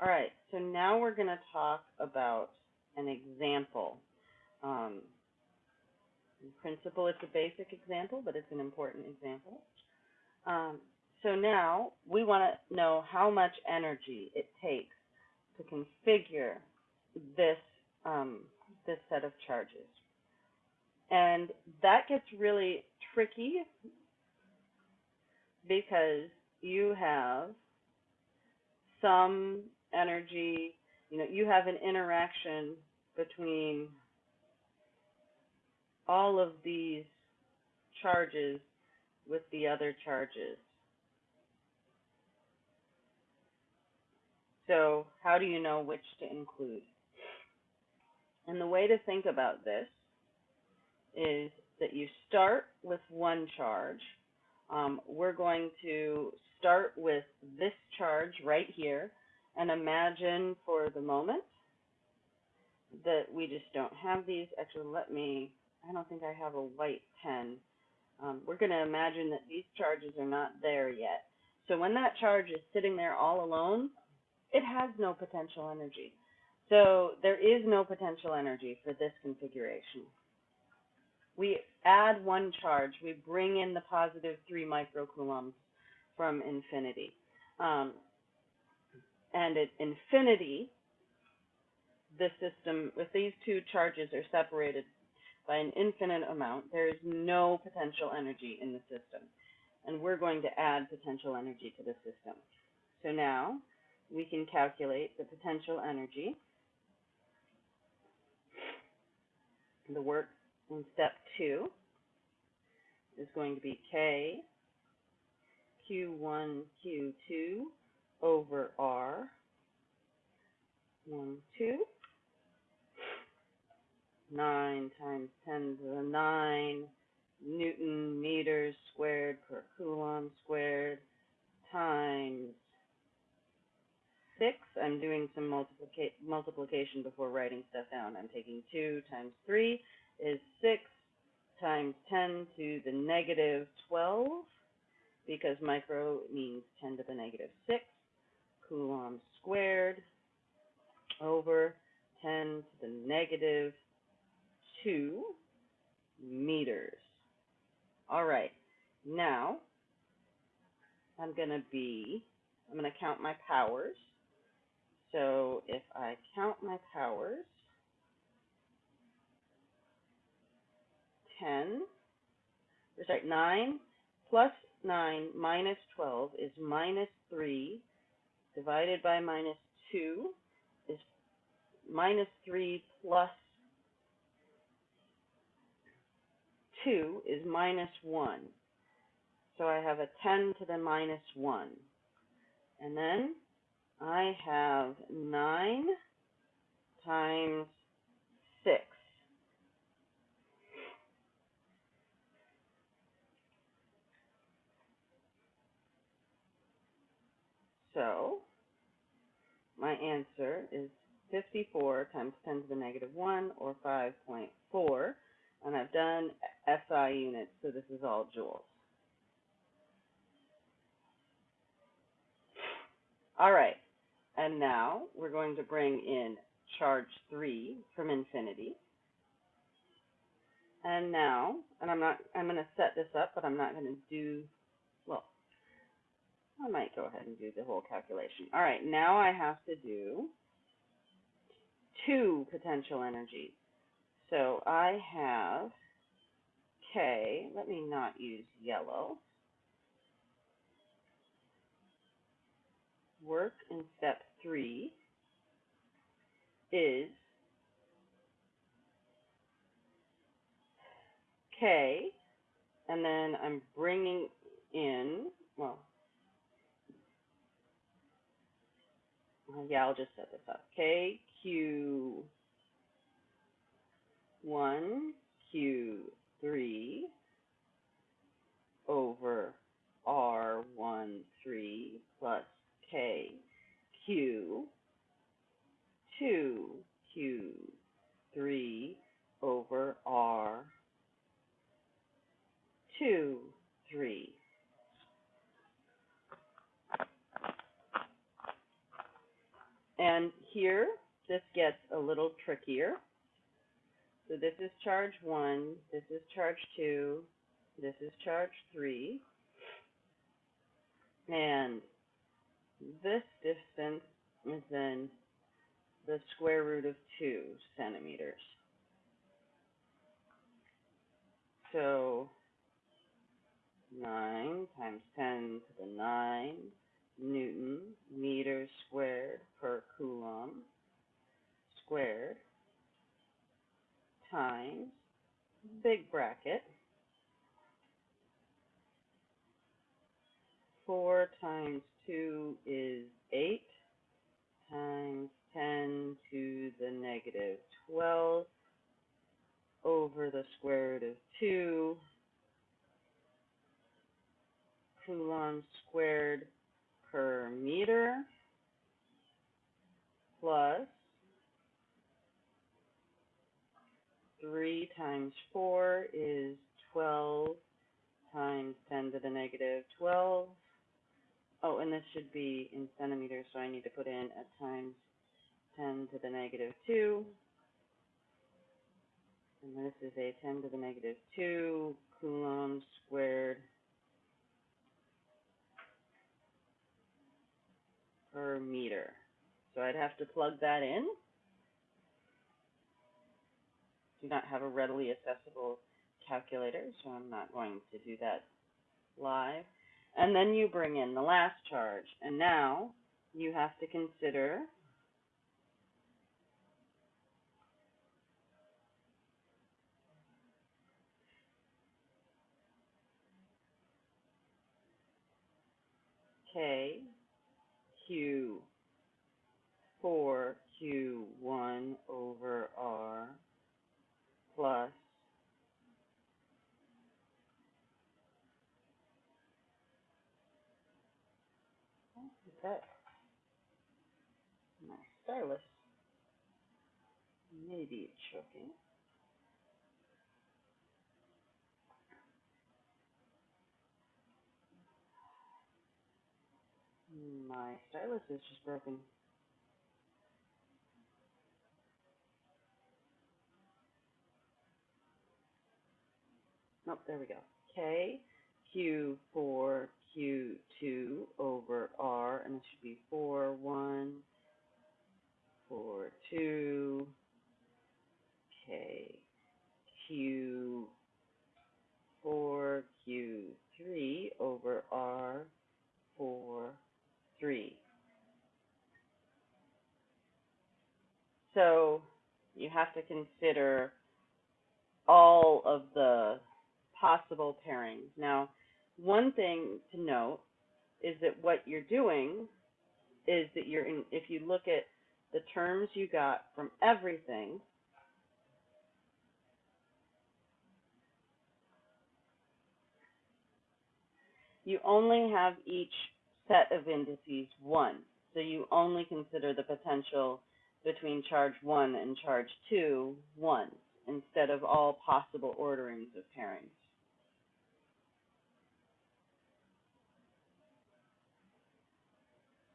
All right, so now we're going to talk about an example. Um, in principle, it's a basic example, but it's an important example. Um, so now we want to know how much energy it takes to configure this um, this set of charges. And that gets really tricky because you have some energy, you know, you have an interaction between all of these charges with the other charges. So how do you know which to include? And the way to think about this is that you start with one charge. Um, we're going to start with this charge right here and imagine for the moment that we just don't have these. Actually, let me, I don't think I have a white pen. Um, we're going to imagine that these charges are not there yet. So when that charge is sitting there all alone, it has no potential energy. So there is no potential energy for this configuration. We add one charge, we bring in the positive three microcoulombs from infinity. Um, and at infinity, the system, if these two charges are separated by an infinite amount, there is no potential energy in the system. And we're going to add potential energy to the system. So now we can calculate the potential energy. The work in step two is going to be K Q1, Q2 over R, 1, 2, 9 times 10 to the 9 Newton meters squared per Coulomb squared times 6. I'm doing some multiplica multiplication before writing stuff down. I'm taking 2 times 3 is 6 times 10 to the negative 12 because micro means 10 to the negative 6 coulombs squared over 10 to the negative 2 meters. All right, now I'm going to be, I'm going to count my powers. So if I count my powers, 10, sorry, 9 plus 9 minus 12 is minus 3 divided by minus 2 is minus 3 plus 2 is minus 1. So I have a 10 to the minus 1. And then I have 9 times 6. So my answer is 54 times 10 to the negative 1, or 5.4. And I've done SI units, so this is all joules. All right, and now we're going to bring in charge 3 from infinity. And now, and I'm not, I'm going to set this up, but I'm not going to do, I might go ahead and do the whole calculation. All right, now I have to do two potential energies. So I have K, let me not use yellow. Work in step three is K, and then I'm bringing in, well, yeah, I'll just set this up. K, Q, 1, Q, 3 over R, 1, 3 plus K, Q, 2, Q, 3 over R, 2, 3. And here, this gets a little trickier. So this is charge one, this is charge two, this is charge three. And this distance is then the square root of two centimeters. So nine times ten to the nine Newton meters squared per coulomb squared times big bracket four times two is eight times ten to the negative twelve over the square root of two coulomb squared per meter plus three times four is twelve times ten to the negative twelve. Oh, and this should be in centimeters, so I need to put in a times ten to the negative two. And this is a ten to the negative two coulomb squared per meter. So I'd have to plug that in. Do not have a readily accessible calculator, so I'm not going to do that live. And then you bring in the last charge. And now you have to consider K, Q, 4Q1 over R plus that my stylus maybe it's choking. My stylus is just broken. Nope, there we go. K, Q, 4, Q, 2 over R, and it should be 4, 1, 4, 2, K, Q, 4, Q, 3 over R, 4, 3. So you have to consider all of the possible pairings. Now, one thing to note is that what you're doing is that you're in, if you look at the terms you got from everything, you only have each set of indices once. So you only consider the potential between charge one and charge two once instead of all possible orderings of pairings.